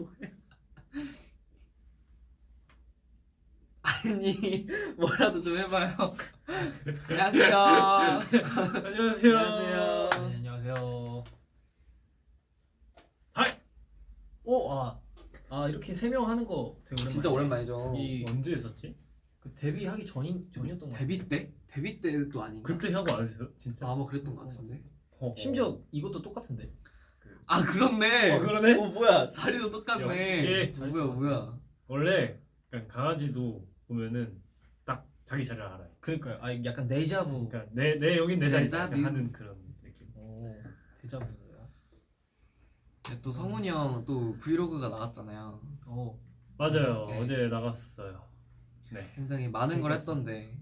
뭐야? 아니 뭐라도 좀 해봐요. 안녕하세요. 안녕하세요. 안녕하세요. 네, 안녕하세요. 하이. 오, 아, 아 이렇게 세 명 하는 거 되게 오랜만에. 진짜 오랜만이죠. 이 언제 했었지? 그 데뷔하기 전인 전이었던 거. 데뷔 때? 데뷔 때도 아닌가? 그때 하고 안 했어요? 진짜? 아, 아마 그랬던 것 같은데. 어, 심지어 이것도 똑같은데. 아 그렇네. 어, 그러네. 어 뭐야 자리도 똑같네. 역시. 어, 뭐야 뭐야. 원래 약간 강아지도 보면은 딱 자기 자리를 알아요. 그러니까요. 아 약간 데자부. 그러니까 내, 내 여긴 내 자리 데자뷰. 하는 그런 느낌. 오, 데자부예요. 네, 또 성훈이 형 또 브이로그가 나왔잖아요. 오, 맞아요. 네. 어제 나갔어요. 네. 굉장히 많은 걸. 했던데.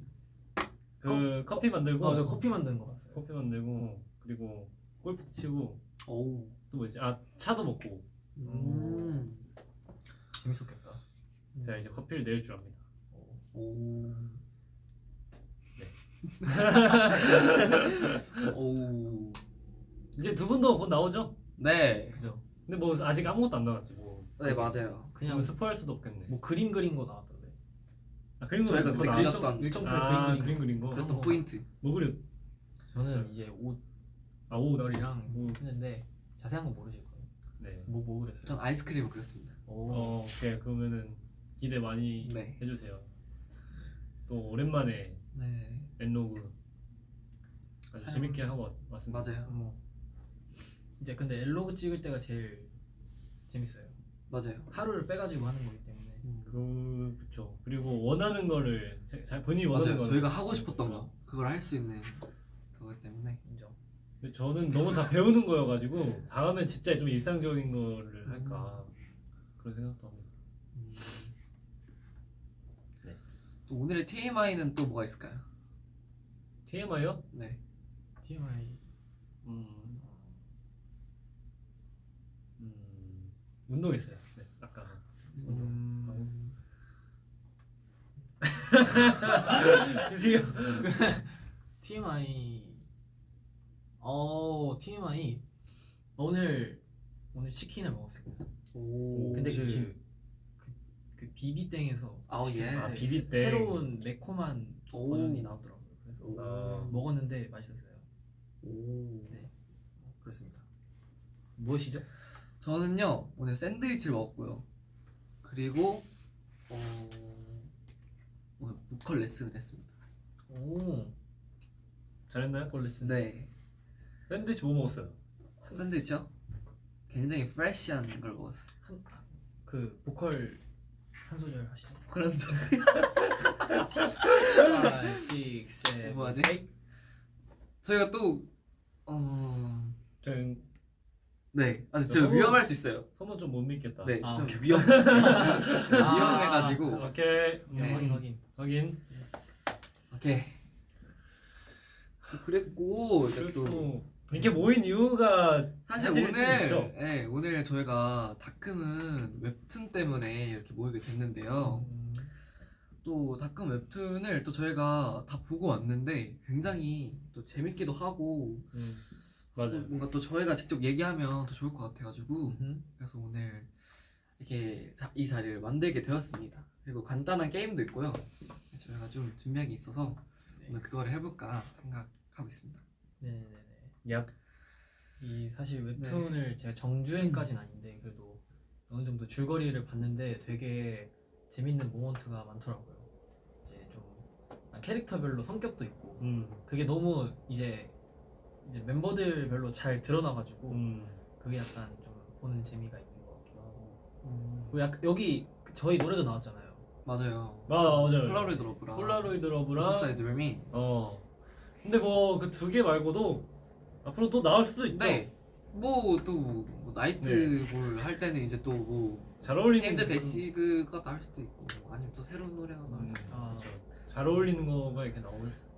그 커피 만들고 어, 네, 커피 만드는 거 봤어요. 커피 만들고 그리고 골프도 치고 오. 또 뭐지? 아 차도 먹고 음. 재밌었겠다. 제가 이제 커피를 내릴 줄 압니다. 오. 네. 오. 이제 두 분도 곧 나오죠? 네. 그죠? 근데 뭐 아직 아무것도 안 나왔지 뭐. 네 맞아요. 그냥 스포할 수도 없겠네. 뭐 그림 그린 거 나왔던데. 아 그림 그린 그때 거 그렸- 나. 그렸던- 일정표에 아 그림 그린 그린 거. 그랬던 거. 포인트. 뭐 그려? 거. 저는 이제 옷 아오 별이랑 오. 했는데 자세한 건 모르실 거예요. 네. 뭐 뭐 그랬어요? 전 아이스크림을 그렸습니다. 오, 어 오케이 그러면은 기대 많이 네. 해주세요. 또 오랜만에 네. 엔로그 아주 촬영. 재밌게 하고 왔- 왔습니다. 맞아요. 어. 진짜 근데 엘로그 찍을 때가 제일 재밌어요. 맞아요. 하루를 빼가지고 하는 거기 때문에. 음. 그 그쵸. 그리고 원하는 거를 자- 자, 본인이 원하는. 거 저희가 하고 싶었던 거 그걸 할 수 있는 그거기 때문에. 근데 저는 너무 다 배우는 거여가지고 다음엔 진짜 좀 일상적인 거를 할까 그런 생각도 합니다. 음. 네. 또 오늘의 TMI는 또 뭐가 있을까요? TMI요? 네. TMI. 음, 음 운동했어요. 네, 아까 음. 지금 TMI. 어 TMI. 오늘 오늘 치킨을 먹었습니다. 오. 근데 그- 치킨. 그 비비땡에서 아우 예. 아, 새- 비비땡. 새로운 매콤한 오. 버전이 나오더라고요. 그래서 오. 아, 먹었는데 맛있었어요. 오. 네. 그렇습니다. 무엇이죠? 저는요 오늘 샌드위치를 먹었고요. 그리고 어 오늘 보컬 레슨을 했습니다. 오. 잘했나요? 콜레슨. 네. 샌드위치 뭐 먹었어요? 샌드위치요? 굉장히 프레시한 걸 먹었어요. 한, 그 보컬 한 소절 하시죠. 그런 소 5, 6, 7, 뭐 하지? 8 저희가 또 어. 저는 네. 아 제가 너무- 위험할 수 있어요. 손은 좀못 믿겠다. 네. 아, 좀. 위험. 아. 위험해가지고. 오케이. 음, 네. 확인 확인. 확인. 오케이. 또 그랬고 이제 또 또 이렇게 모인 이유가 사실 오늘? 네, 오늘 저희가 다크문 웹툰 때문에 이렇게 모이게 됐는데요. 음, 또 다크문 웹툰을 또 저희가 다 보고 왔는데 굉장히 또 재밌기도 하고 음, 또 맞아요. 뭔가 또 저희가 직접 얘기하면 더 좋을 것 같아가지고 음. 그래서 오늘 이렇게 자- 이 자리를 만들게 되었습니다. 그리고 간단한 게임도 있고요. 저희가 좀 준비한 게 있어서 네. 오늘 그거를 해볼까 생각하고 있습니다. 네네네. 약 이 사실 웹툰을 제가 정주행까지는 아닌데 그래도 어느 정도 줄거리를 봤는데 되게 재밌는 moment가 많더라고요. 이제 좀 캐릭터별로 성격도 있고 음, 그게 너무 이제 이제 멤버들별로 잘 드러나가지고 음, 그게 약간 좀 보는 재미가 있는 것 같기도 하고 음, 그리고 약간 여기 그 저희 노래도 나왔잖아요. 맞아요. 아 맞아요. Polaroid Love랑 Polaroid Love랑 side 어. 근데 뭐 그 두 개 말고도 앞으로 또 나올 수도 있죠. 네. 뭐또 뭐 나이트볼 할 때는 이제 또뭐 잘 어울리는 그- 데시드가 나올 수도 있고 뭐 아니면 또 새로운 노래가 나올 음, 수도 있고 아. 그렇죠. 잘 어울리는 거가 이렇게 나올.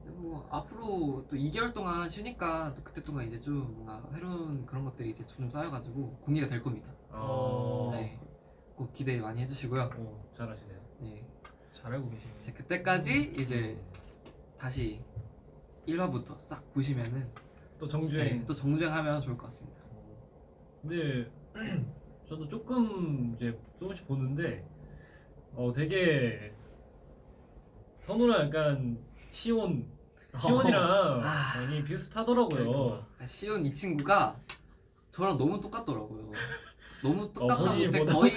뭐 앞으로 또 2개월 동안 쉬니까 또 그때 동안 이제 좀 뭔가 새로운 그런 것들이 이제 좀 쌓여가지고 공개가 될 겁니다. 어. 네. 꼭 기대 많이 해주시고요. 오, 잘하시네요. 네. 잘 알고 계시네요. 이제 그때까지 이제 다시 1화부터 싹 보시면은 또 정주행. 네, 또 정주행하면 좋을 것 같습니다. 근데 저도 조금 이제 조금씩 보는데 어 되게 선우랑 약간 시온 시온이랑 아. 많이 비슷하더라고요. 아, 시온 이 친구가 저랑 너무 똑같더라고요. 너무 똑같다 본인이 못해 보다- 거의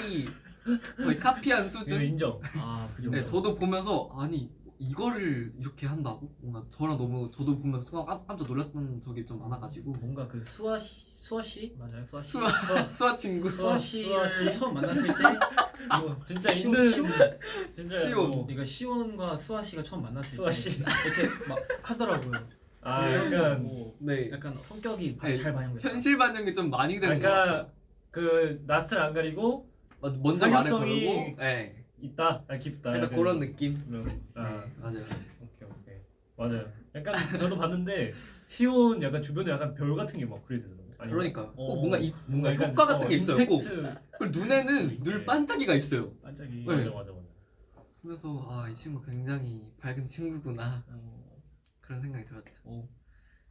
거의 카피한 수준. 인정. 아 그죠. 네, 저도 보면서 아니 이거를 이렇게 한다고 뭔가 저랑 너무 저도 보면서 순간 깜- 깜짝 놀랐던 적이 좀 많아가지고 뭔가 그 수아 씨 수아 씨 맞아요 수아 씨 수아 수아 친구 수아 수아 씨를 씨? 처음 만났을 때 이거 진짜 시온, 있는 시온? 진짜 시온. 뭐- 이거 시온과 수아 씨가 처음 만났을 수아 때 씨. 이렇게 막 하더라고요. 아 약간 뭐 네 약간 성격이 바- 네, 잘 반영됐다. 현실 반영이 좀 많이 되는 것 약간 같아요. 그 낯을 안 가리고 맞- 먼저 말을 걸고 네 있다, 아, 깊다. 그래서 약간 그런 느낌? 그런- 아, 네 맞아요. 오케이 오케이. 맞아요. 약간 저도 봤는데 시온 약간 주변에 약간 별 같은 게 막 그려지더라고요. 아니면- 그러니까요 꼭 어, 뭔가 이, 뭔가 약간, 효과 같은 어, 게 있어요. 꼭. 그리고 눈에는 늘 네. 반짝이가 있어요. 반짝이. 네. 맞아 맞아 맞아. 그래서 아 이 친구 굉장히 밝은 친구구나. 어, 그런 생각이 들었죠. 어,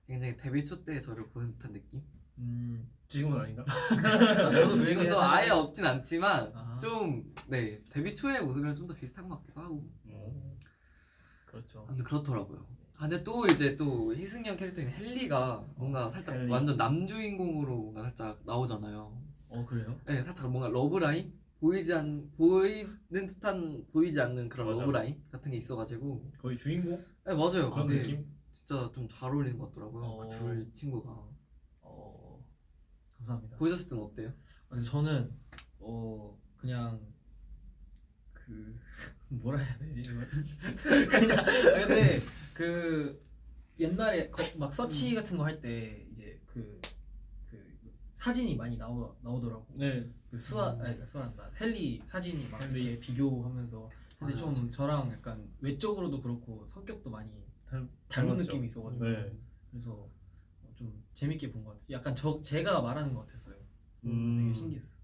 굉장히 데뷔 초 때 저를 보는 듯한 느낌 음, 지금은 아닌가? 아, 저도 그 지금도 아예 없진 않지만 아, 좀네 데뷔 초의 모습이랑 좀 더 비슷한 것 같기도 하고 음. 그렇죠. 아무튼 그렇더라고요 아 근데 또 이제 또 희승이 형 캐릭터인 헬리가 뭔가 살짝 헬리. 완전 남주인공으로 뭔가 살짝 나오잖아요 어 그래요? 네 살짝 뭔가 러브라인 보이지 않 보이는 듯한 보이지 않는 그런 맞아. 러브라인 같은 게 있어가지고 거의 주인공 네 맞아요 그런 근데 느낌? 진짜 좀 잘 어울리는 것 같더라고요 어. 그둘 친구가 어 감사합니다. 보셨을 땐 어때요? 근데 저는 어 그냥 그 뭐라 해야 되지 그냥 아, 근데 그 옛날에 거- 막 서치 같은 거 할 때 이제 그, 그 사진이 많이 나오 나오더라고 네. 그 수아 음. 아니 수아란다 헬리 사진이 막 헬리. 이렇게 비교하면서 근데 맞아, 좀 저랑 약간 외적으로도 그렇고 성격도 많이 닮- 닮은 닮았죠. 느낌이 있어가지고 네. 그래서 어, 좀 재밌게 본 것 같아요. 약간 저 제가 말하는 것 같았어요. 음. 되게 신기했어.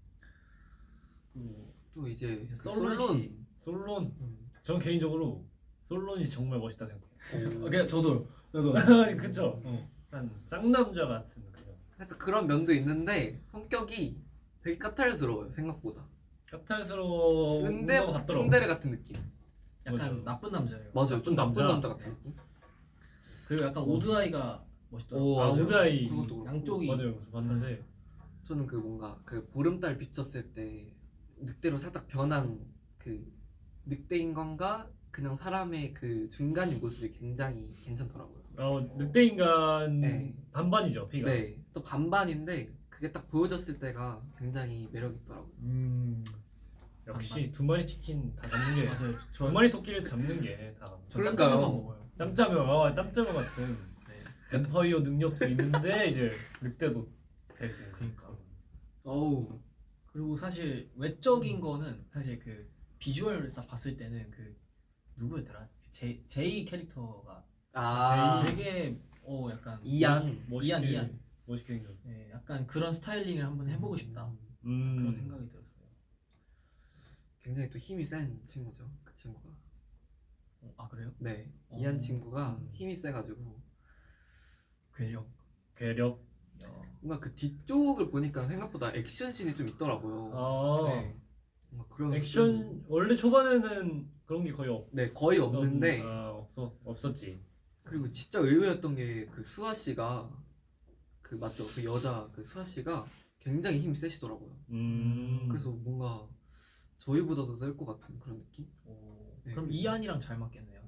그리고 또 이제 이제 그 솔론 솔론 씨. 솔론. 음. 전 개인적으로 솔론이 정말 멋있다 생각해요. 어, 그냥 저도 저도 그쵸? 어. 한 쌍남자 같은 그냥 살짝 그런 면도 있는데 성격이 되게 까탈스러워요 생각보다 까탈스러운 근데. 순데레 같은 느낌 약간 맞아요. 나쁜 남자예요. 맞아요 나쁜 좀 나쁜 남자. 남자 같은 느낌 그리고 약간 오드아이가 멋있더라고. 오, 아 맞아요. 오드아이 그것도 그렇고. 양쪽이 맞아요. 저 봤는데 저는 그 뭔가 그 보름달 비쳤을 때 늑대로 살짝 변한 그 늑대인 건가 그냥 사람의 그 중간인 모습이 굉장히 괜찮더라고요 어, 늑대 인간 네. 반반이죠 피가. 네 또 반반인데 그게 딱 보여졌을 때가 굉장히 매력 있더라고요 음 역시 두 마리 치킨 다 잡는 게. 맞아요. 저두 마리 토끼를 잡는 게 다. 저 그러니까요. 짬짜만 먹어요. 짬짜면 어, 짬짜면 같은 네. 엠파이어 능력도 있는데 이제 늑대도 될 수 있는. 그러니까. 어우 그리고 사실 외적인 거는 사실 그 비주얼 딱 봤을 때는 그 누구였더라? 그제 제이 캐릭터가 아 되게 어 약간 이안 이안, 이안. 멋있게 생겼. 예, 약간 그런 스타일링을 한번 해보고 싶다 음. 그런 생각이 들었어요. 굉장히 또 힘이 센 친구죠 그 친구가 어, 아 그래요? 네 어. 이한 친구가 음. 힘이 세가지고 괴력. 괴력. 뭔가 그 뒤쪽을 보니까 생각보다 액션씬이 좀 있더라고요. 아 네. 뭔가 그런 액션 원래 초반에는 그런 게 거의 없. 네 거의 없는데 아 없어 없었지. 그리고 진짜 의외였던 게 그 수아 씨가 그 맞죠 그 여자 그 수아 씨가 굉장히 힘이 세시더라고요. 음. 그래서 뭔가 저희보다도 셀것 같은 그런 느낌? 오, 네, 그럼 그- 이안이랑 잘 맞겠네요.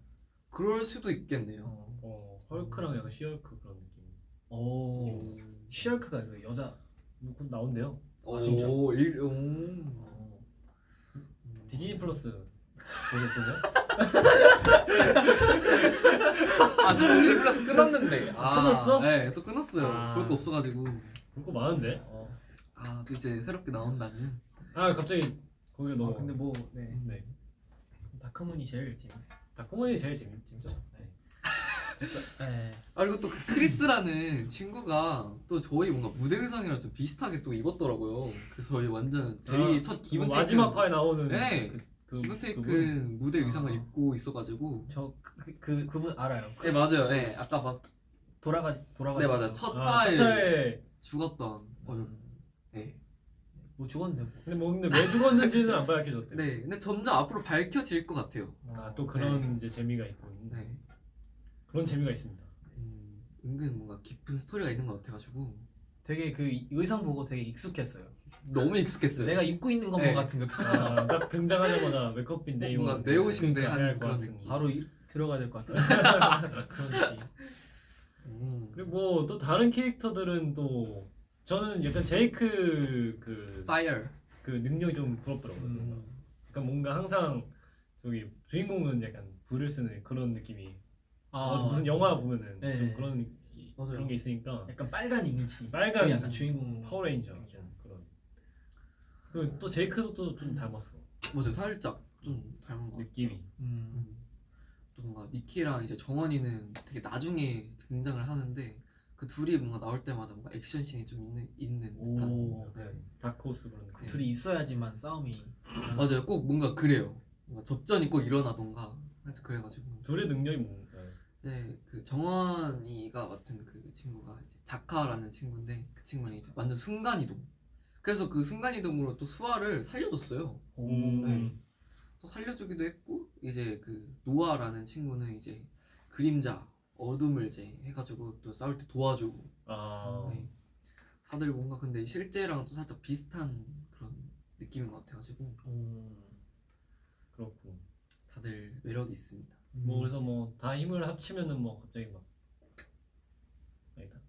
그럴 수도 있겠네요. 어. 어 헐크랑 약간 시헐크 그런 느낌. 오. 슈얼크가 그 여자. 곧 나온대요. 오, 진짜? 일, 오. 어. 음. 디즈니 플러스 보셨어요? 아, 저 디즈니 플러스 끊었는데. 아, 끊었어? 네, 또 끊었어요. 아. 볼 거 없어가지고. 볼 거 많은데. 어. 아, 또 이제 새롭게 나온다는. 아 갑자기 거기로 아, 넘어. 근데 뭐 네. 네. 다크문이 제일 재밌. 다크문이 제일 재밌죠. 네. 네. 아 그리고 또 그 크리스라는 친구가 또 저희 뭔가 무대 의상이랑 좀 비슷하게 또 입었더라고요. 그래서 저희 완전 데뷔 아, 첫 기분 그 테이크 마지막 화에 나오는 네. 그, 그 기분 테이크? 무대 의상을 아. 입고 있어가지고 저그 그, 그 분 알아요. 네 맞아요. 네 아까 봤. 돌아가 돌아가. 네 맞아 첫 아, 화에 첫 화에 죽었던 어, 음. 네 뭐 죽었는데 뭐. 근데 뭐 근데 왜 죽었는지는 안 밝혀졌대. 네, 근데 점점 앞으로 밝혀질 것 같아요. 아 또 그런 이제 재미가 있군. 네, 그런 재미가 있습니다. 음, 은근 뭔가 깊은 스토리가 있는 것 같아가지고 되게 그 의상 보고 되게 익숙했어요. 너무 익숙했어요. 내가 입고 있는 것만 네. 같은 그 아, 딱 등장하자마자 메이크업인데 이거 뭔가 내 옷인데 약간 하는 할것 그런 같은. 느낌. 바로 이, 들어가야 될 것 같은 그런 느낌. 음. 그리고 뭐 또 다른 캐릭터들은 또 저는 약간 제이크 그, Fire. 그 능력이 좀 부럽더라고요. 음. 그러니까 뭔가 항상 저기 주인공은 약간 불을 쓰는 그런 느낌이 어, 무슨 영화 보면은 네. 좀 그런 이- 맞아요. 그런 게 있으니까 약간 빨간 이미지. 빨간 약간 주인공 파워레인저 좀 그런 그리고 또 제이크도 또 좀 닮았어 맞아, 살짝 좀 닮은 것. 느낌이 음. 음. 또 뭔가 니키랑 이제 정원이는 되게 나중에 등장을 하는데 그 둘이 뭔가 나올 때마다 뭔가 액션 씬이 좀 있는 있는 듯한. 오. 네. 다크호스 그런 느낌 둘이 있어야지만 싸움이 맞아요, 꼭 뭔가 그래요. 뭔가 접전이 꼭 일어나던가. 그래가지고. 둘의 능력이 뭐 네, 그 정원이가 맡은 그 친구가 이제 자카라는 친구인데 그 친구는 이제 완전 순간 이동. 그래서 그 순간 이동으로 또 수아를 살려줬어요. 오. 네. 또 살려주기도 했고 이제 그 노아라는 친구는 이제 그림자 어둠을 이제 해가지고 또 싸울 때 도와주고. 아 네. 다들 뭔가 근데 실제랑 또 살짝 비슷한 그런 느낌인 것 같아가지고 오. 그렇고 다들 매력이 있습니다. 뭐 그래서 뭐 다 힘을 합치면은 뭐 갑자기 막 아니다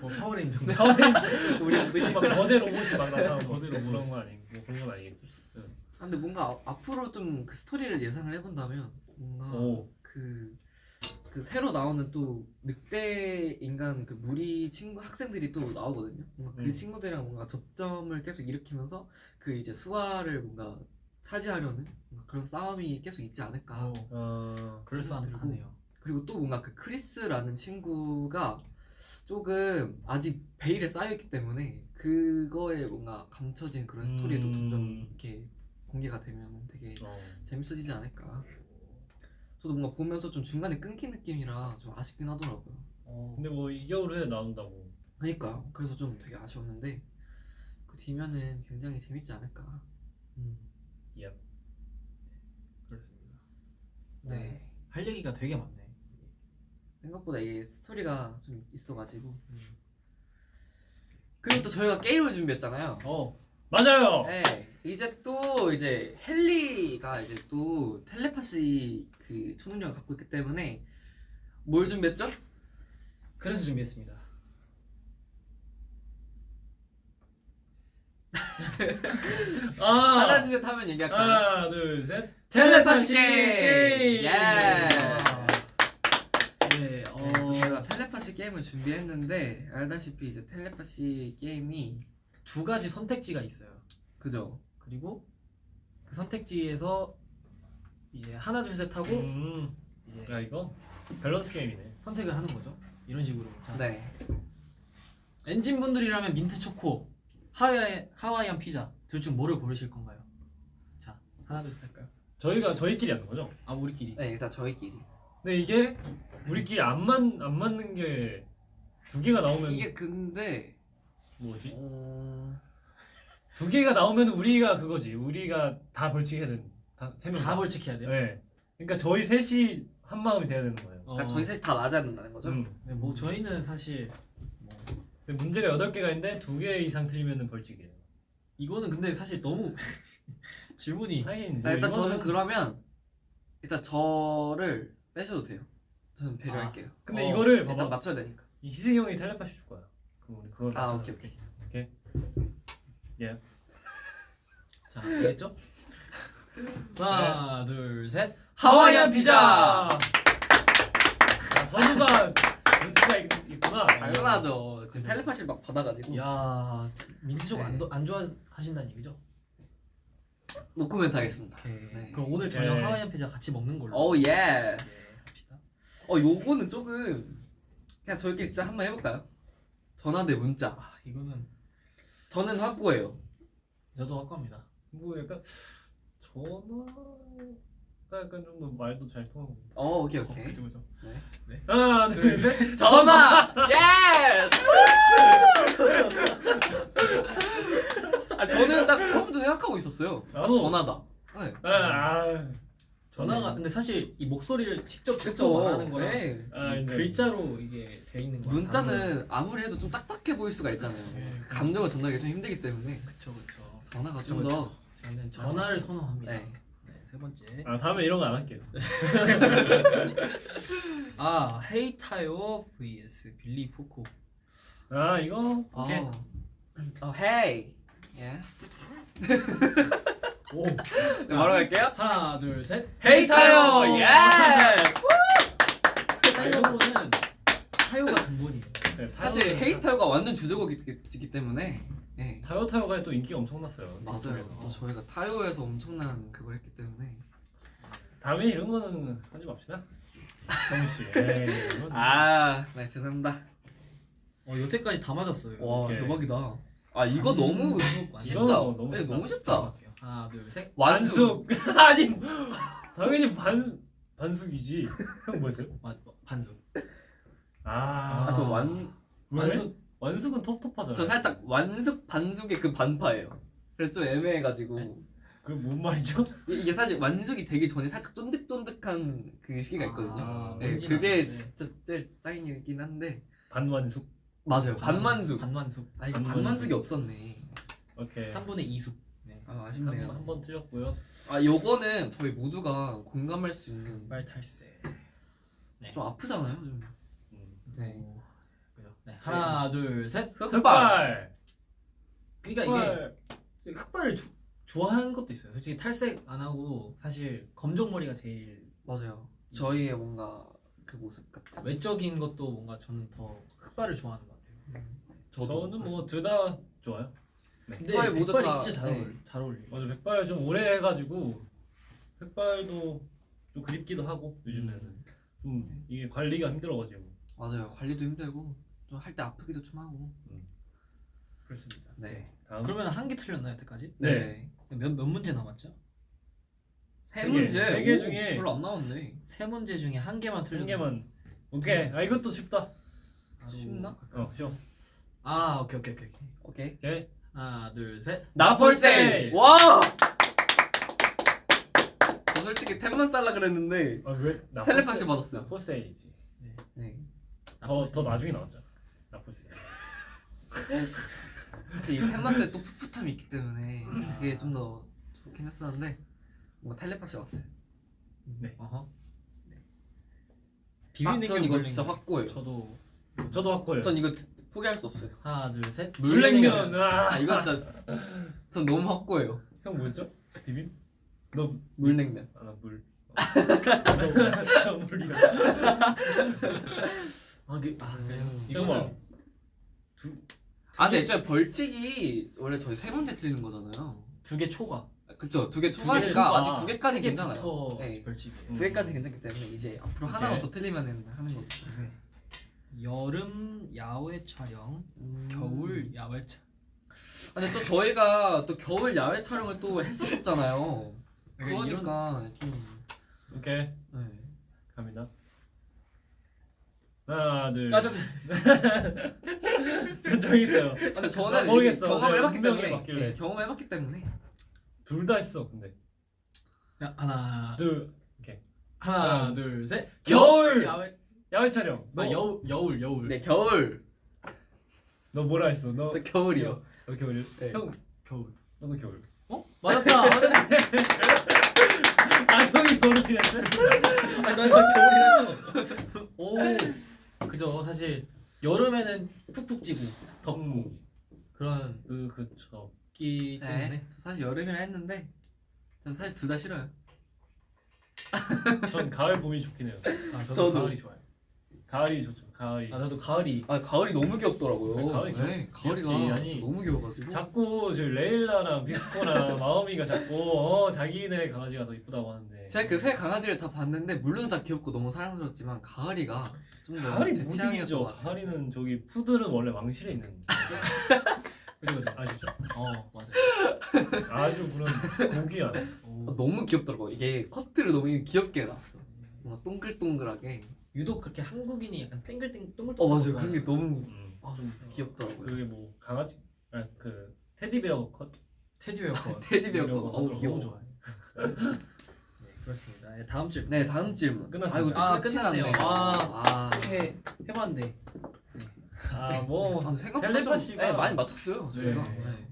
뭐 파워레인저인데. 우리 막 거대 로봇이 막 나타나고 거대 로봇. 그런 거 아니고 뭐 그런 건 아니겠지 아, 근데 뭔가 아- 앞으로 좀 그 스토리를 예상을 해본다면 뭔가 오 그, 그 새로 나오는 또 늑대 인간 그 무리 친구 학생들이 또 나오거든요. 뭔가 그 음. 친구들이랑 뭔가 접점을 계속 일으키면서 그 이제 수아를 뭔가 차지하려는 그런 싸움이 계속 있지 않을까. 오. 아, 그럴싸하네요. 그리고 또 뭔가 그 크리스라는 친구가 조금 아직 베일에 쌓여있기 때문에 그거에 뭔가 감춰진 그런 스토리도 음. 점점 이렇게 공개가 되면 되게 어. 재밌어지지 않을까. 저도 뭔가 보면서 좀 중간에 끊긴 느낌이라 좀 아쉽긴 하더라고요. 어. 근데 뭐 2개월 후에 나온다고 그러니까 그래서 좀 되게 아쉬웠는데 그 뒤면은 굉장히 재밌지 않을까. 음. 예. 그렇습니다. 네. 할 얘기가 되게 많네. 생각보다 이게 스토리가 좀 있어가지고. 음. 그리고 또 저희가 게임을 준비했잖아요. 어. 맞아요 네. 이제 또 이제 헨리가 이제 또 텔레파시 그 초능력을 갖고 있기 때문에 뭘 준비했죠? 그래서 준비했습니다. 아 하나 둘셋 하면 얘기할까요? 하나 둘셋 텔레파시 텔레파시 게임! 게임! 예! 네. 네, 또 어. 제가 텔레파시 게임을 준비했는데 알다시피 이제 텔레파시 게임이 두 가지 선택지가 있어요. 그죠? 그리고 그 선택지에서 이제 하나 둘셋 하고 음. 이제 야 이거 밸런스 게임이네 선택을 하는 거죠. 이런 식으로. 자, 네. 엔진 분들이라면 민트 초코, 하와이 하와이안 피자 둘 중 뭐를 고르실 건가요? 자, 하나 둘셋 할까요? 저희가 저희끼리 하는 거죠? 아 우리끼리. 네, 일단 저희끼리. 근데 이게 우리끼리 안, 맞, 안 맞는 게 두 개가 나오면 이게 근데 뭐지? 어... 두 개가 나오면 우리가 그거지 우리가 다 벌칙해야 되는 다세명 다 벌칙해야 돼요. 네. 그러니까 저희 셋이 한 마음이 돼야 되는 거예요. 어, 그러니까 저희 셋이 다 맞아야 된다는 거죠? 음. 네, 뭐 저희는 사실 문제가 여덟 개가 있는데 두개 이상 틀리면 벌칙이에요. 이거는 근데 사실 너무 질문이 하긴 아, 일단 뭐 저는 이거는- 그러면 일단 저를 빼셔도 돼요. 저는 배려할게요. 근데 어, 이거를 일단 봐봐. 맞춰야 되니까. 이 희승이 형이 텔레파시 줄 거야. 그럼 우리 그걸 아 맞춰서 오케이 오케이. 오케이. 예. 자, 알겠죠? 하나, 둘, 셋. 하와이안 피자. 아, 선우가 눈치가 있- 있구나. 당연하죠. 지금 텔레파시를 막 받아가지고 야, 민트초코 안, 네. 도- 안 좋아하신다는 얘기죠? 노코멘트 하겠습니다. 오케이. 네. 그럼 오늘 저녁 네. 하와이안 피자 같이 먹는 걸로. 오 yes. 네, 합시다. 어 요거는 조금 그냥 저희끼리 진짜 한번 해볼까요? 전화 대 문자. 아, 이거는 저는 확고해요. 저도 할 겁니다. 뭐 약간 전화 약간 좀 더 말도 잘 통하고. 어 오케이 오케이. 그죠, 그죠. 하나 둘 셋. 전화 yes. 아 있었어요. 딱 나도. 전화다. 네. 아, 아, 전화가 근데 사실 이 목소리를 직접 듣고. 말하는 거랑 네. 아, 글자로 이게 돼 있는 거 문자는 아무리 해도 좀 딱딱해 보일 수가 있잖아요. 네. 감정을 전달하기 좀 힘들기 때문에 그쵸 그쵸 전화가 좀 더. 저희는 전화를 선호합니다 네. 네, 세 번째 아 다음에 이런 거 안 할게요. 아 헤이타요 vs 빌리 포코 아 이거 오케이. 어. 어, hey. Yes. 오 자, 바로 갈게요. 하나 둘 셋 Hey 타요. Yes. 타요는 타요가 근본이에요 네, 사실 Hey 타요가 완전 주제곡이기 때문에. 네. 타요 타요가 또 인기가 엄청났어요. 맞아요. 또 저희가 타요에서 엄청난 그걸 했기 때문에. 다음에 이런 거는 하지 맙시다. 선우 씨. 에이, 이건 아, 네 죄송합니다. 어 여태까지 다 맞았어요 와 오케이. 대박이다. 아 이거 너무 완전 이거 쉽다. 너무 네, 쉽다. 너무 쉽다. 하나 둘 셋 완숙. 반숙 아니 당연히 반 반숙이지. 형 뭐였어요? 반숙 아, 아, 저 완, 왜? 완숙 완숙은 텁텁하잖아. 저 살짝 완숙 반숙의 그 반파예요. 그래서 좀 애매해가지고 그 뭔 말이죠? 이- 이게 사실 완숙이 되기 전에 살짝 쫀득쫀득한 그 시기가 있거든요. 아, 네, 그게. 진짜 제일 짱이긴 한데 반완숙. 맞아요. 반만숙. 반완숙 아 이거. 반만숙이 없었네. 오케이. 3분의 2숙 네. 아 아쉽네요. 한 번 틀렸고요. 아 요거는 저희 모두가 공감할 수 있는 말 탈세 네. 좀 아프잖아요 좀. 음. 네. 오? 네. 하나 둘셋 흑발. 흑발. 그러니까 이게 흑발. 흑발을 조, 좋아하는 것도 있어요 솔직히 탈색 안 하고 사실 검정 머리가 제일 맞아요. 저희의 뭔가 그 모습 같은. 외적인 것도 뭔가 저는 더 흑발을 좋아하는 것 같아요 저도 저는 뭐 둘 다 좋아요. 근데 모두 흑발이 다- 진짜 잘, 네. 어울, 잘 어울려요 맞아 백발 좀 오래 해가지고 흑발도 좀 그립기도 하고 요즘에는 좀 이게 관리가 힘들어가지고 맞아요. 관리도 힘들고 좀 할 때 아프기도 좀 하고. 그렇습니다 네. 다음 그러면 한 개 틀렸나요 여태까지? 네. 몇, 몇 문제 남았죠? 세세 개, 문제. 세개 오, 중에 별로 안 나왔네. 세 문제 중에 한 개만 틀렸 한 개만 오케이 아 이것도 쉽다 쉽나? 어 쉬워 아 오케이 오케이 오케이 오케이. 오케이. 하나 둘 셋 나폴세일. 와. 저 솔직히 템만 살라 그랬는데 아 왜 텔레파시 받았어요. 나포세이지 네. 더더 나중에 나왔잖아 나포세이 사실 이 템만스에 또 풋풋함이 있기 때문에 그게 좀 더 좋긴 했었는데 뭔가 텔레파시 왔어요. 어허 네. 아, 비빔냉면 전 이거. 진짜 확고해요. 저도 저도 확고해요 전 이거 드- 포기할 수 없어요. 하나 둘셋 물냉면 아, 아 이거 진짜 전 너무 확고해요. 형 뭐였죠 비빔 너 물냉면. 아물 저 물이가 아, 그, 아 그래요? 음. 잠깐만 아 근데 애초에 벌칙이 원래 저희 세 번째 틀리는 거잖아요. 두 개 초과 그쵸 두개개 초과니까 초과. 아직 두 개까지 세 괜찮아요. 네. 벌칙이에요 두 개까지 괜찮기 때문에 이제 앞으로 오케이. 하나만 더 틀리면 하는 거기 때문에 여름 야외 촬영 음. 겨울 야외 촬영 근데 또 저희가 또 겨울 야외 촬영을 또 했었었잖아요. 그러니까 좀 오케이 네. 갑니다 하나 둘. 아, 저, 저. 저기 있어요. 근데 저는 나 모르겠어. 경험을 네, 해봤기 때문에. 해봤길래. 네, 경험을 해봤기 때문에. 둘 다 했어 근데. 야, 하나 둘. 하나 하나, 둘 셋. 겨울! 야외. 야외 촬영. 너, 아 여울 여울 여울. 네 겨울. 너 뭐라 했어? 너 저 겨울이요. 너 겨울 네. 형 겨울. 너도 겨울. 어? 맞았다. 맞았다. 아 형이 겨울이랬어 아니 난저 겨울이랬어 오 그죠. 사실 여름에는 푹푹 찌고 덥고 음, 그런 그 그쵸. 기 때문에. 네. 저 사실 여름이라 했는데 전 사실 둘 다 싫어요. 전 가을 봄이 좋긴 해요. 아 저도, 저도. 가을이 좋아요. 가을이 좋죠 가을이 아 저도 가을이 아 가을이 너무 귀엽더라고요. 네, 가을이 귀엽- 네, 가을이가. 아니, 너무 귀여워가지고. 자꾸 저 레일라랑 비스코랑 마음이가 자꾸 어 자기네 강아지가 더 이쁘다고 하는데 제가 그세 강아지를 다 봤는데 물론 다 귀엽고 너무 사랑스럽지만 가을이가 좀더 가을이 같아요. 가을이는 저기 푸들은 원래 왕실에 있는 그죠 그죠 아시죠? 어 맞아요 아주 그런 고귀한 아, 오. 너무 귀엽더라고. 이게 커트를 너무 귀엽게 해놨어. 뭔가 동글동글하게. 유독 그렇게 한국인이 약간 땡글땡 동글동글 어 맞아요. 그런 게 너무 음. 아, 좀 귀엽더라고요. 그게 뭐 강아지 아그 테디베어 컷 테디베어 거. 테디베어 어우. 귀여워. 너무 좋아해. 네, 그렇습니다. 네, 다음 질문. 네 다음 질문. 끝났습니다. 아이고 아, 끝났네요. 났네. 아. 아. 이렇게 해봤는데 아뭐 아, 생각보다 좀 텔레파시가 네, 많이 맞췄어요. 저희가. 네. 네.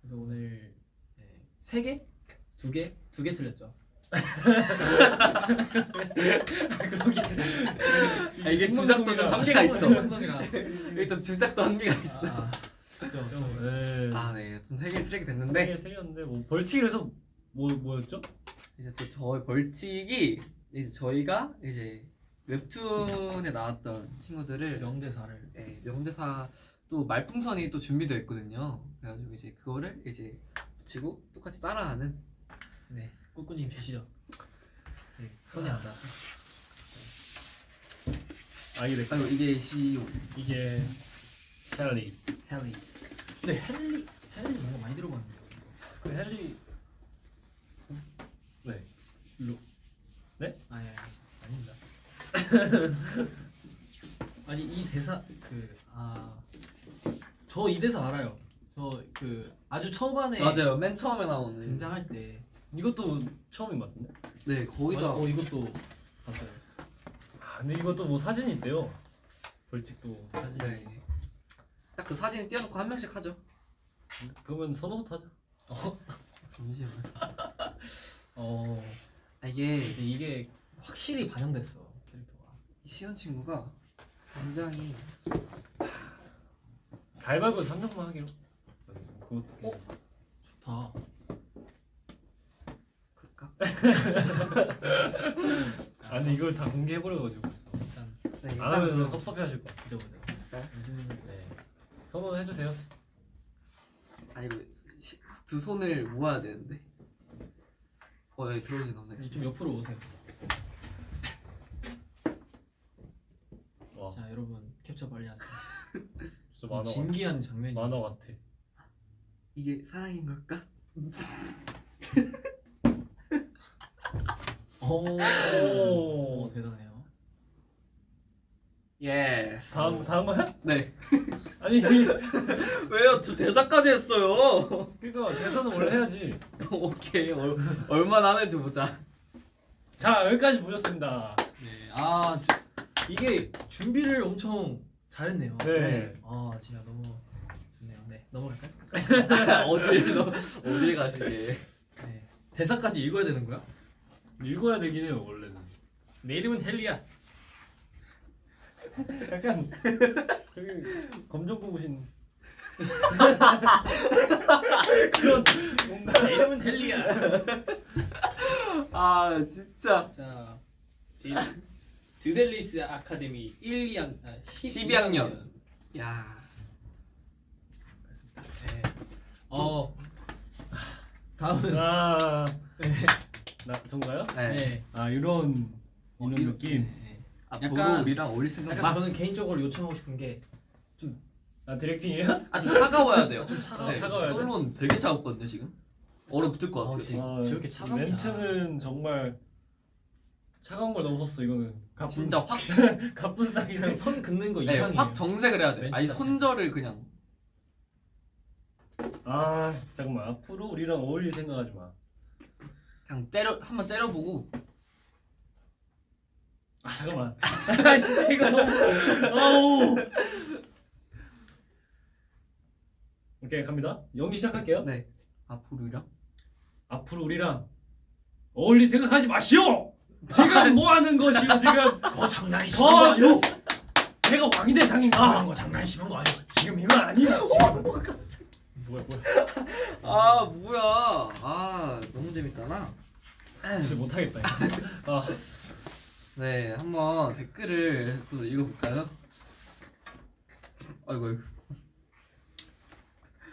그래서 오늘 네, 세 개, 두 개, 두 개 틀렸죠. 아, 이게 주작도 좀 한계가 있어. 일단 주작도 한계가 있어. 아, 그죠. 네. 아 네, 좀 세 개 트랙이 네. 됐는데 틀렸는데 뭐 벌칙에서 뭐 뭐였죠? 이제 또 저의 벌칙이 이제 저희가 이제 웹툰에 나왔던 친구들을 명대사를 네, 명대사 또 말풍선이 또 준비되어 있거든요. 그래가지고 이제 그거를 이제 붙이고 똑같이 따라하는 네, 꾸꾸님 주시죠. 네, 손이 안 닿아. 아 이게 아이고 이게 시오 이게 샬리. 헨리. 근데 헨리, 헨리 뭔가 많이 들어봤는데. 그 헨리. 네. 아니, 아니 아닙니다. 아니 이 대사 그 아. 저 이 대사 알아요. 저 그 아주 초반에 맞아요. 맨 처음에 나오는 등장할 때 이것도 처음인 것 같은데? 네 거의 다 어 이것도 봤어요. 아 근데 이것도 뭐 사진이 있대요. 벌칙도 사진. 네. 딱 그 사진 띄워놓고 한 명씩 하죠. 그러면 선호부터 하자. 잠시만. 어 아, 이게 이제 이게 확실히 반영됐어 캐릭터가. 시연 친구가 굉장히 가위바위보 3명만 하기로. 그것도. 어? 좋다. 아 근데 이걸 다 공개해버려가지고 일단 네, 안 일단 하면 섭섭해하실 거야. 보자 보자. 네. 요즘은 네. 선호해주세요. 아 이거 시- 두 손을 모아야 되는데. 어, 예, 들어오신 감사합니다. 좀 옆으로 오세요. 와 자 여러분 캡처 빨리 하세요. 진짜 만화. 진기한 장면이. 만화 같아. 이게 사랑인 걸까? 오. 오. 오 대단해요. Yes. 다음 다음 거야? 네. 아니 왜요? 저 대사까지 했어요. 그러니까 대사는 원래 해야지. 오케이. 얼, 얼마나 하는지 보자. 자 여기까지 보셨습니다. 네. 아 저, 이게 준비를 엄청 잘했네요. 네. 아 진짜 너무 좋네요. 네 넘어갈까요? 어딜 너 어딜 가시게? 네. 대사까지 읽어야 되는 거야? 읽어야 되긴 해요 원래는. 내 이름은 헬리야. 약간 저기 검정 고무신 그런 뭔가 내 이름은 헬리야. 아 진짜. 자 디, 드셀리스 아카데미 1, 2학 아, 12학년. 야. 그렇습니다. 네. 어 다음은 아, 나 전가요? 네. 네. 아 이런 이런 이런- 느낌. 네, 네. 앞으로 약간- 우리랑 어울릴 생각 약간. 저는 개인적으로 요청하고 싶은 게아 디렉팅이에요? 아 좀 차가워야 돼요. 좀 차가워. 네, 차가워야 돼? 솔로는 되게 차갑거든요 지금. 얼어 붙을 것 같아요. 어, 지금. 아, 저렇게 차갑냐. 멘트는 정말 차가운 걸 넘었어 이거는. 가쁜 진짜 확, 그냥 선 긋는 거 네, 이상이에요. 확 정색을 해야 돼. 아니. 손절을 그냥. 아 잠깐만 앞으로 우리랑 어울릴 생각하지 마. 그냥 때려 한번 때려보고 아 잠깐만. 아 진짜 이거 너무. 아우. 오케이 갑니다. 연기 시작할게요. 네 앞으로 우리랑 앞으로 우리랑 어울릴 생각하지 마시오. 지금 뭐 하는 것이오 지금? 그거 장난이 저 제가 왕이 대상인가? 거 장난이 심한 거 아니야? 지금 이거 아니야. 지금. 뭐야 뭐야. 아 뭐야 아 너무 재밌잖아 진짜 못하겠다. 아 네 한번 댓글을 또 읽어볼까요 아이고 아이고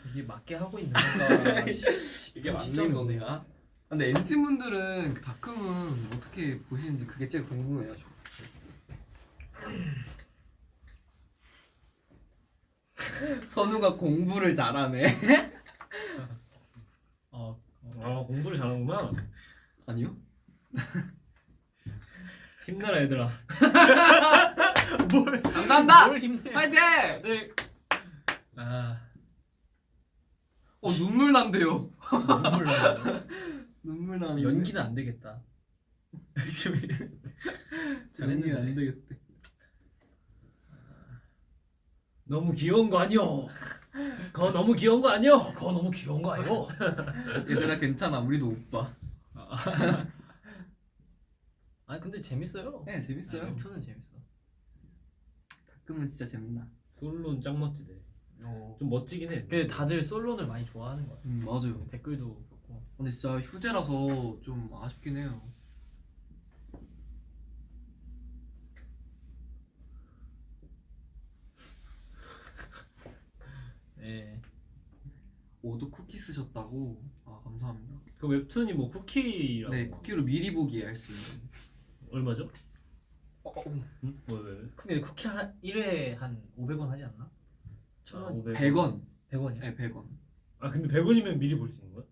이게 맞게 하고 있는 건가? 이게 맞는 거네요 근데 엔진 분들은 그 다크문 어떻게 보시는지 그게 제일 궁금해요 저. 선우가 공부를 잘하네 어, 아 공부를 잘하는구나. 아니요? 힘내라 얘들아. 감사합니다 뭘 힘내? 파이팅 네. 아, 어어 눈물 난대요. 눈물 나요. 눈물 나는. 연기는 안 되겠다. 연기는 잘했는데. 안 되겠대. 너무 귀여운 거 아니요? 그거 너무 귀여운 거 아니요? 그거 너무 귀여운 거 아니고? 얘들아 괜찮아. 우리도 오빠. 아니 근데 재밌어요. 네 재밌어요. 웹툰은 재밌어. 가끔은 진짜 재밌나. 솔로는 짱 멋지대. 좀 멋지긴 해. 근데 다들 솔론을 많이 좋아하는 것 같아. 음 맞아요. 댓글도 그렇고. 근데 진짜 휴재라서 좀 아쉽긴 해요. 네. 오도 쿠키 쓰셨다고. 아 감사합니다. 그 웹툰이 뭐 쿠키라고. 네 쿠키로 미리 보기 할 수 있는. 얼마죠? 어, 어, 응? 뭐 왜? 왜? 근데 쿠키 한 1회 한 500원 하지 않나? 아, 천 원? 500. 100원. 100원이야? 네 100원. 아 근데 100원이면 미리 볼 수 있는 거야?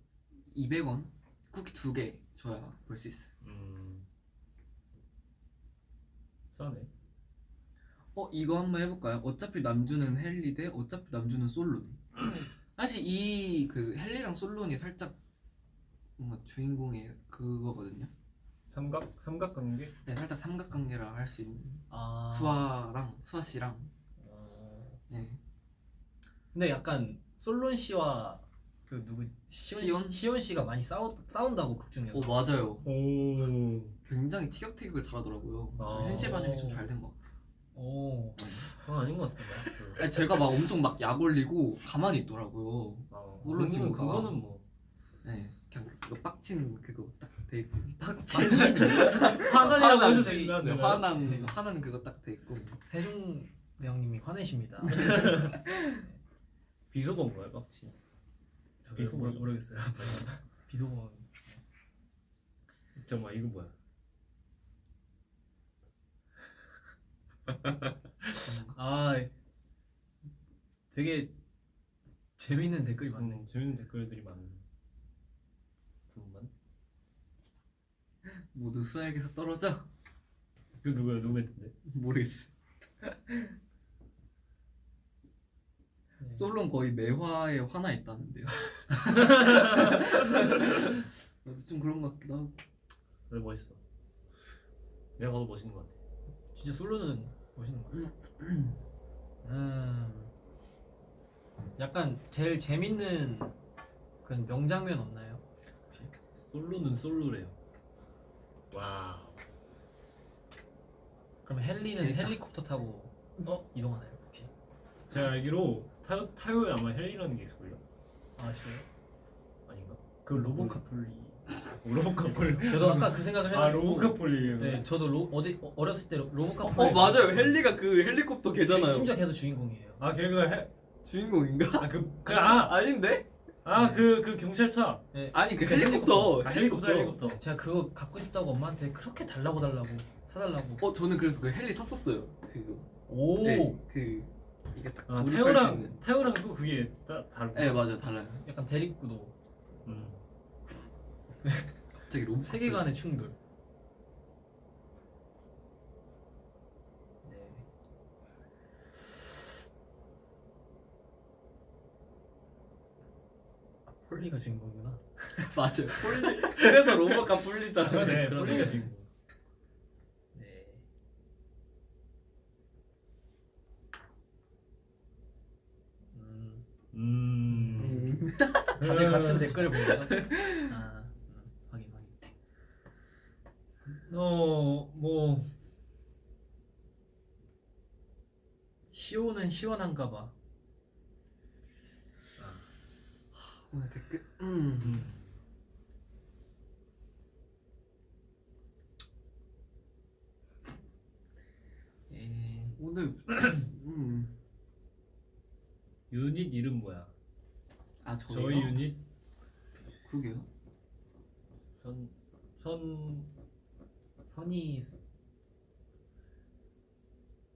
200원. 쿠키 두 개 줘야 볼 수 있어요. 음. 싸네. 어 이거 한번 해볼까요? 어차피 남주는 헨리 대 어차피 남주는 솔론. 사실 이 그 헨리랑 솔론이 살짝 뭔가 주인공의 그거거든요. 삼각 삼각관계? 네, 살짝 삼각관계라 할 수 있는 아. 수아랑 수아 씨랑. 어. 네. 근데 약간 솔론 씨와 그 누구 시온 시온? 씨, 시온 씨가 많이 싸우 싸운다고 극 중에서. 어 맞아요. 오. 굉장히 티격태격을 잘하더라고요. 아. 현실 반영이 좀 잘 된 것 같아요. 오. 그건 아닌 것 같은데. 아니, 제가 막 엄청 막 약 올리고 가만히 있더라고요. 아, 물론 친구가. 그거는 뭐 네, 그냥 이거 빡친 그거 딱돼 있고. 빡친 화난이라고 화난 해주시면 네, 안 화난 화난 그거 딱 돼 있고. 세종 대왕님이 화내십니다. 비속어인 거야 빡치. 저도 비속 모르? 모르겠어요. 비속어. 잠깐만 이거 뭐야? 아 되게 재밌는 댓글이 많네. 음, 재밌는 댓글들이 많은. 분만. 모두 수아에게서 떨어져? 그 누구야 누구 멘트인데? 모르겠어. 네. 솔론 거의 매화에 화나 있다는데요. 좀 그런 것 같기도 하고. 근데 멋있어. 내가 봐도 멋있는 것 같아. 진짜 솔로는 멋있는 것 같아요. 음, 약간 제일 재밌는 그런 명장면 없나요? 솔로는 솔로래요. 와. 그럼 헨리는 재밌다. 헬리콥터 타고 어? 이동하나요? 혹시? 제가 알기로 타요 타요에 아마 헬리라는 게 있을걸요? 아 진짜요? 아닌가? 그 로보카폴리. 로보카폴리. 저도 아까 그 생각을 아 해가지고. 로보카폴리. 네, 저도 로, 어제 어, 어렸을 때 로보카폴리. 헬리가 그 헬리콥터 심지어 걔도 주인공이에요. 아 걔가 해. 주인공인가? 아그 그 아아그 아닌데? 그, 그 경찰차. 네, 아니 그 헬리콥터. 아 헬리콥터 헬리콥터. 제가 그거 갖고 싶다고 엄마한테 그렇게 달라고 달라고 사달라고. 어 저는 그래서 그 헬리 샀었어요. 그거. 오. 네, 그 이게 딱아 있는. 타요랑 또 그게 따, 다른. 네 맞아요 달라요. 약간 대립구도. 음. 갑자기 로봇 세계관의 충돌. 폴리가 주인공이구나. 맞아요. 폴리. 그래서 로봇가 폴리잖아요. 네. 폴리가 지금. 네. 음, 음. 다들 같은 댓글을 본 거죠? 아, 음, 확인 확인. 어뭐 시오는 시원한가 봐. 오늘 댓글. 음. 음. 에, 오늘 음. 유닛 이름 뭐야? 아 저희요? 저희 유닛 그러게요. 선 선 선이 수-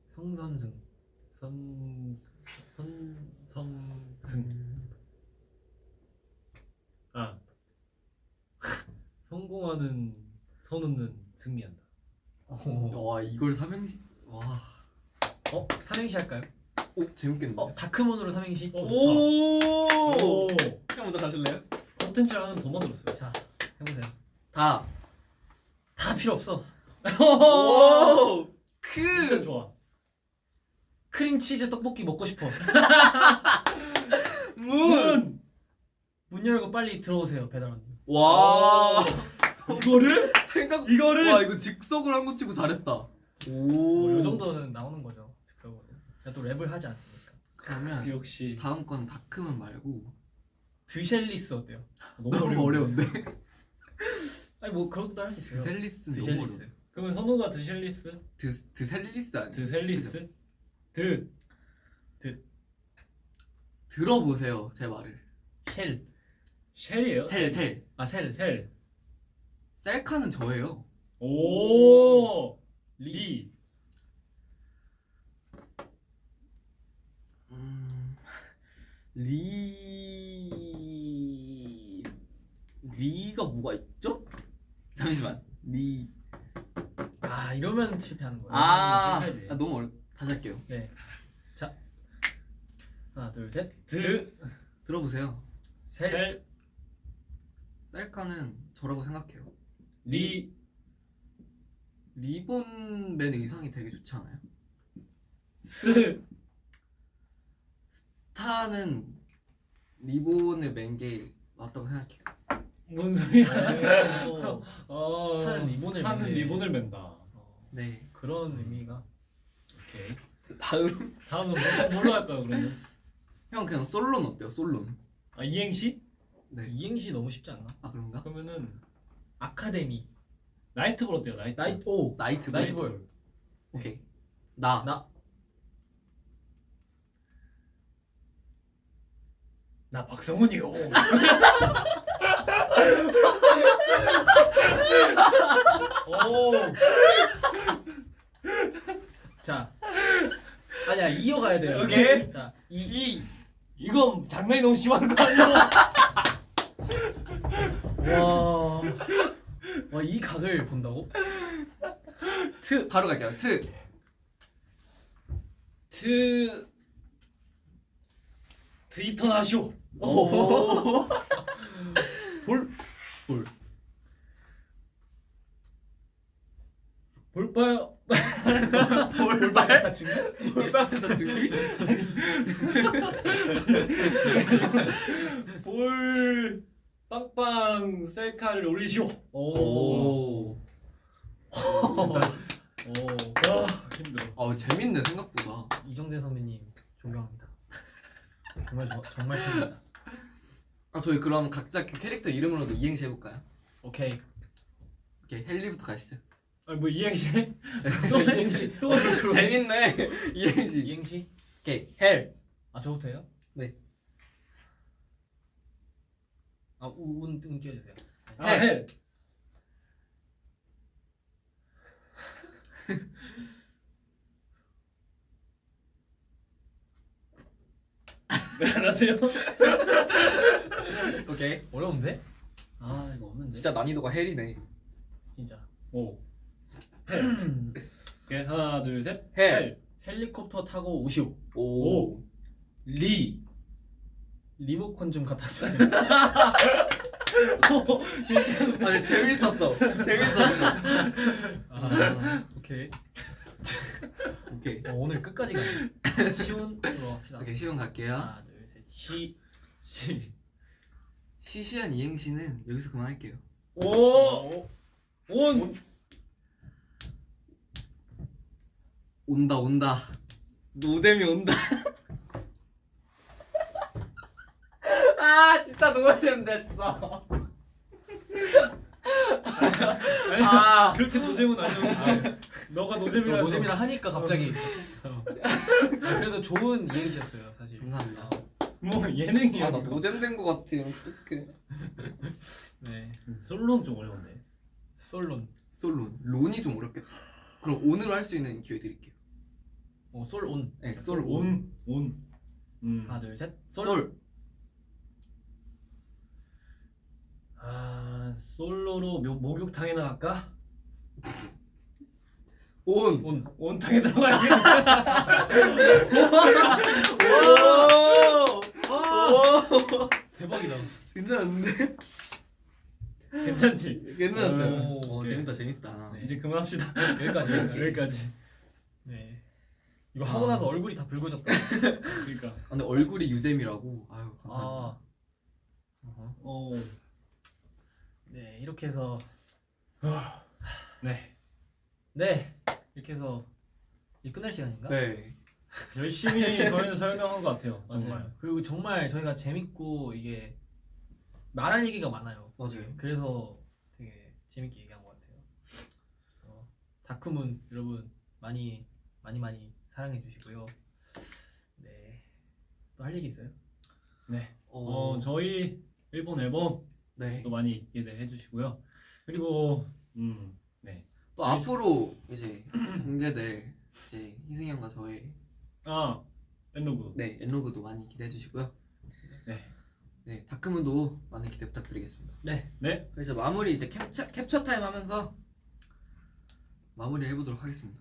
성선승. 선, 선, 성승. 음. 아. 성공하는 선우는 승리한다. 어, 와 이걸 삼행시. 와. 어 삼행시 할까요? 오 재밌겠는데. 어 다크문으로 삼행시. 어, 오. 오! 형 먼저 가실래요? 컨텐츠 하나 더 만들었어요. 자 해보세요. 다. 다 필요 없어. 오! 일단 좋아. 크림치즈 떡볶이 먹고 싶어. 문! 문 열고 빨리 들어오세요 배달원님. 와! 이거를 생각. 이거를 와 이거 즉석으로 한 거 치고 잘했다. 뭐, 요 정도는 나오는 거죠 즉석으로. 제가 또 랩을 하지 않습니까? 그러면 역시 다음 건 다크문 말고 드셀리스 어때요? 너무, 너무 어려운데. 아니 뭐 그런 것도 할 수 있어요. 드셀리스. 어려워. 그러면 선우가 드셀리스, 드 드셀리스 아니야? 드셀리스, 드 들어보세요 제 말을. 쉘. 쉘이에요. 셀 셀. 아 셀. 셀. 셀카는 저예요. 오. 리. 음, 리... 리가 뭐가 있죠? 잠시만. 리... 아 이러면 실패하는 거예요. 아. 아 너무 어렵. 다시 할게요. 네. 자 하나 둘 셋. 드. 들어보세요. 셀. 셀. 셀카는 저라고 생각해요. 리. 리본 맨 의상이 되게 좋지 않아요? 스. 스타는 리본을 맨 게 맞다고 생각해요. 뭔 소리야? 어, 어, 스타는 리본을 스타는. 리본을 맨다. 어, 네. 그런 의미가 오케이. 다음. 다음은 뭐, 뭘로 할까요 그러면? 형 그냥 솔론 어때요? 솔론. 아 이행시? 네. 이행시 너무 쉽지 않나? 아 그런가? 그러면은 아카데미. 나이트볼 어때요? 나이트. 나이트 오. 나이트 나이트 볼. 볼. 오케이. 나. 나. 나 박성훈이요. 오. 자. 아니야 이어가야 돼요. 오케이. 자 이. 이 이건 장난이 너무 심한 거 아니야? 와. 와 이 각을 본다고? 트 바로 갈게요. 트. 트 트위터 나쇼. 오. 볼. 볼. 볼빨 준비? 볼빵에서 준비. 볼 빵빵 셀카를 올리시오. 오. 오. 오. 힘들어. 어 재밌네 생각보다. 이정재 선배님 존경합니다. 정말 저, 정말 팬입니다. 아 저희 그럼 각자 그 캐릭터 이름으로도 이행시 해볼까요? 오케이. 오케이 헬리부터 가시죠. 아니 뭐 이행시? 또 이행시. 또 재밌네. 이행시. 이행시. 오케이 헬. 아 저부터 해요? 네. 아 운운 운 띄워주세요. 아 헬. 헬. 네, 안녕하세요. 오케이. 어려운데? 아 이거 없는데. 진짜 난이도가 헬이네. 진짜. 오. 헬. 오케이 하나 둘 셋. 헬. 헬리콥터 타고 오시오. 오. 리. 리모컨 좀 갖다 주세요. 아니 재밌었어. 재밌었어. 아, 오케이. 오케이. 어, 오늘 끝까지 가. 시온으로 합시다. 오케이 시험 갈게요. 하나 둘 셋. 시. 시. 시시한 이행시는 여기서 그만할게요. 오. 온. 온다 온다. 노잼이 온다. 아 진짜 노잼 됐어. 아니, 아. 그렇게 노잼은 아니었는데. 너가 노잼이라서. 노잼이라 하니까 갑자기. 어. 아, 그래도 좋은 이행시였어요 사실. 감사합니다. 뭐 예능이야. 아나 노잼 된거 같아. 어떡해. 네. 솔로는 좀 어려운데. 솔론. 솔론. 론이 좀 어렵겠다. 그럼 온으로 할수 있는 기회 드릴게요. 어, 솔온. 네, 솔 온. 온. 온. 음. 하나 둘 셋. 솔. 솔. 아 솔로로 묘, 목욕탕이나 갈까? 온. 온. 온탕에 들어가야 돼. 오! 오! 대박이다. 괜찮은데? 괜찮지? 괜찮았어요. 오, 어 오케이. 재밌다 재밌다. 네. 이제 그만합시다. 여기까지 여기까지. 여기까지. 네. 이거 하고 나서 얼굴이 다 붉어졌다. 그러니까. 아, 근데 얼굴이 유잼이라고. 아유 감사합니다. 아. 오. 네 이렇게 해서 네. 네 이렇게 해서 이제 끝날 시간인가? 네. 열심히 저희는 설명한 것 같아요. 정말. 맞아요. 그리고 정말 저희가 재밌고 이게 말할 얘기가 많아요. 맞아요. 그래서 되게 재밌게 얘기한 것 같아요. 그래서 다크문 여러분 많이 많이 많이 사랑해 주시고요. 네. 또 할 얘기 있어요? 네. 어, 어, 저희 일본 앨범 네. 또 많이 기대해 주시고요. 그리고 음, 네. 또 앞으로 이제 공개될 이제 희승이 형과 저의 아, EN-LOG. 네 EN-LOG도 많이 기대해 주시고요. 네. 네 DARK MOON도 많은 기대 부탁드리겠습니다. 네. 네. 그래서 마무리 이제 캡처 캡처 타임 하면서 마무리 해보도록 하겠습니다.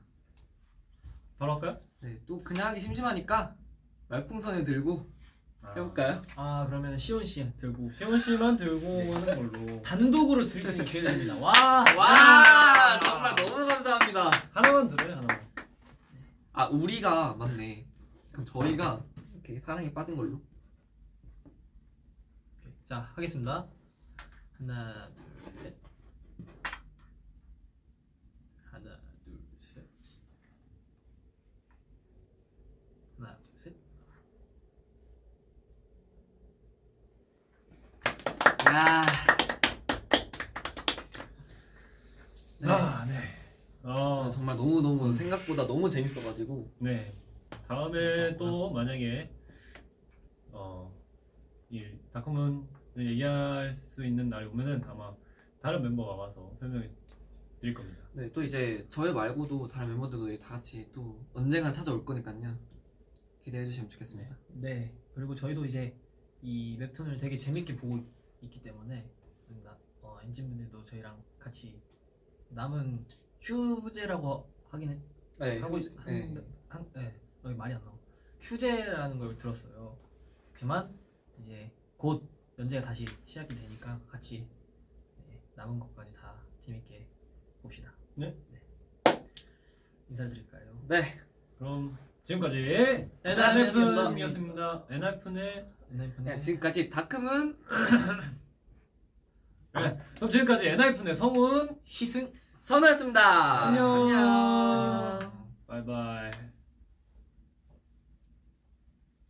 바로 할까요? 네 또 그냥 하기 심심하니까 말풍선을 들고 아, 해볼까요? 아 그러면 시온 씨 들고 시원 씨만 들고 오는 걸로. 단독으로 들을 수 있는 기회가 됩니다. 와. 와 정말 너무 감사합니다. 하나만 들어요, 하나만. 아 우리가 맞네. 그럼 저희가 이렇게 사랑에 빠진 걸로. 자 하겠습니다. 하나 둘 셋. 하나 둘 셋. 하나 둘 셋. 야. 네. 아, 네. 아, 아, 정말 너무 너무 생각보다 너무 재밌어가지고 네. 다음에 또 만약에 어, 이 다큐멘을 얘기할 수 있는 날이 오면은 아마 다른 멤버가 와서 설명해 드릴 겁니다. 네 또 이제 저희 말고도 다른 멤버들도 다 같이 또 언젠간 찾아올 거니까요 기대해 주시면 좋겠습니다. 네. 그리고 저희도 이제 이 웹툰을 되게 재밌게 보고 있기 때문에 나, 어, 엔진분들도 저희랑 같이 남은 휴제라고 하긴 해, 네 하고 휴- 네. 하는데 한, 네, 여기 말이 안 나와. 휴제라는 걸 들었어요. 하지만 이제 곧 연재가 다시 시작이 되니까 같이 네, 남은 것까지 다 재밌게 봅시다. 네. 인사드릴까요? 네. 그럼 지금까지 엔하이픈이었습니다. 엔하이픈의 네, 지금까지 다크문 네. 그럼 지금까지 엔하이픈의 성훈 희승 선우였습니다. 안녕. 안녕. 안녕. 바이바이.